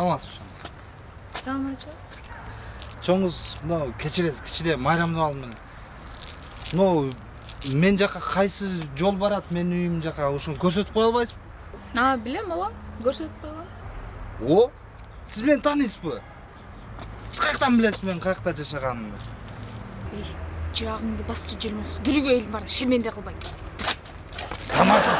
саламатсызбы ба саламатшылық жоңыз мынау кечиресиз кичине майрамды алдым мен мынау мен жака кайсы жол барат менин үйүм жака ошону көрсөтүп кое албайсызбы а билем ооба көрсөтүп қоя алам о сиз мени тааныйсызбы сиз каяктан билесиз менин каякта жашаганымды ей жырагыңды басчы желмоксуз дүрүгө элин бар шерменде кылбай тамаша